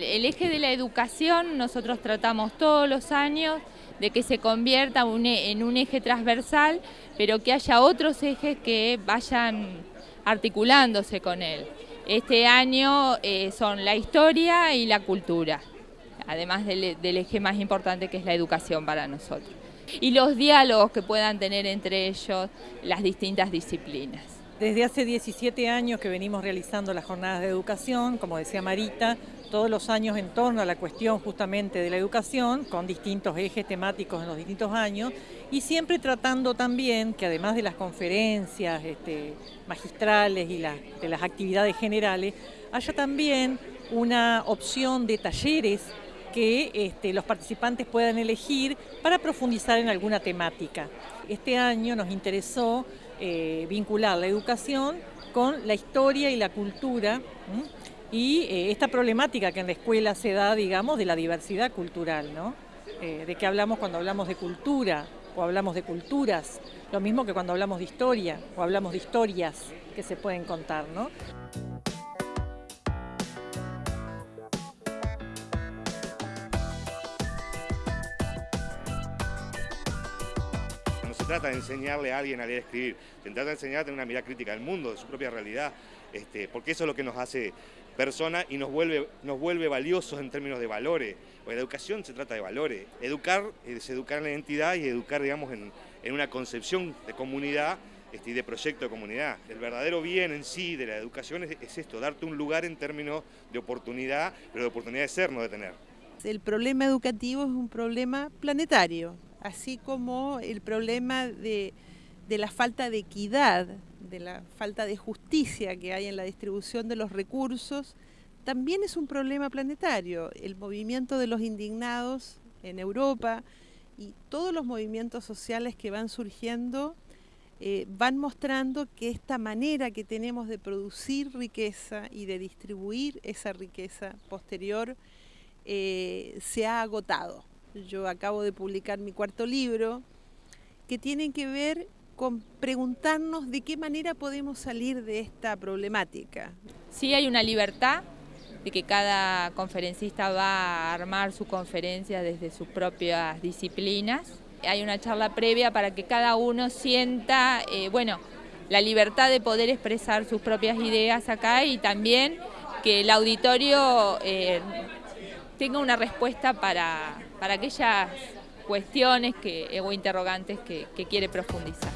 el, eje de la educación nosotros tratamos todos los años de que se convierta en un eje transversal, pero que haya otros ejes que vayan articulándose con él. Este año eh, son la historia y la cultura, además del eje más importante que es la educación para nosotros. Y los diálogos que puedan tener entre ellos las distintas disciplinas. Desde hace 17 años que venimos realizando las jornadas de educación, como decía Marita, todos los años en torno a la cuestión justamente de la educación, con distintos ejes temáticos en los distintos años, y siempre tratando también que además de las conferencias este, magistrales y de las actividades generales, haya también una opción de talleres que este, los participantes puedan elegir para profundizar en alguna temática. Este año nos interesó eh, vincular la educación con la historia y la cultura y eh, esta problemática que en la escuela se da, digamos, de la diversidad cultural, ¿no? Eh, de qué hablamos cuando hablamos de cultura o hablamos de culturas, lo mismo que cuando hablamos de historia o hablamos de historias que se pueden contar, ¿no? Trata de enseñarle a alguien a leer y escribir, se trata de enseñar a tener una mirada crítica del mundo, de su propia realidad, este, porque eso es lo que nos hace persona y nos vuelve, nos vuelve valiosos en términos de valores. la educación se trata de valores. Educar es educar en la identidad y educar, digamos, en, una concepción de comunidad este, y de proyecto de comunidad. El verdadero bien en sí de la educación es, es esto, darte un lugar en términos de oportunidad, pero de oportunidad de ser, no de tener. El problema educativo es un problema planetario así como el problema de, la falta de equidad, de la falta de justicia que hay en la distribución de los recursos, también es un problema planetario. El movimiento de los indignados en Europa y todos los movimientos sociales que van surgiendo eh, van mostrando que esta manera que tenemos de producir riqueza y de distribuir esa riqueza posterior eh, se ha agotado. Yo acabo de publicar mi cuarto libro, que tiene que ver con preguntarnos de qué manera podemos salir de esta problemática. Sí hay una libertad de que cada conferencista va a armar su conferencia desde sus propias disciplinas. Hay una charla previa para que cada uno sienta, eh, bueno, la libertad de poder expresar sus propias ideas acá y también que el auditorio eh, tenga una respuesta para, para aquellas cuestiones que, o interrogantes que, que quiere profundizar.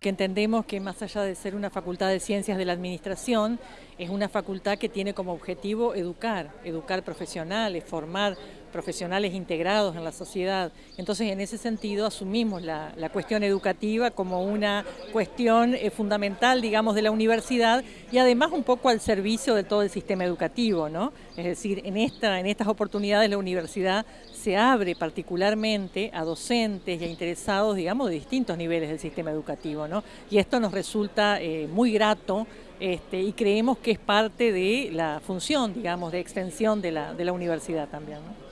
que entendemos que más allá de ser una facultad de ciencias de la administración, es una facultad que tiene como objetivo educar, educar profesionales, formar profesionales integrados en la sociedad. Entonces, en ese sentido, asumimos la, cuestión educativa como una cuestión eh, fundamental, digamos, de la universidad y además un poco al servicio de todo el sistema educativo, ¿no? Es decir, en, esta, en estas oportunidades la universidad se abre particularmente a docentes y a interesados, digamos, de distintos niveles del sistema educativo, ¿no? Y esto nos resulta eh, muy grato este, y creemos que es parte de la función, digamos, de extensión de la, de la universidad también. ¿no?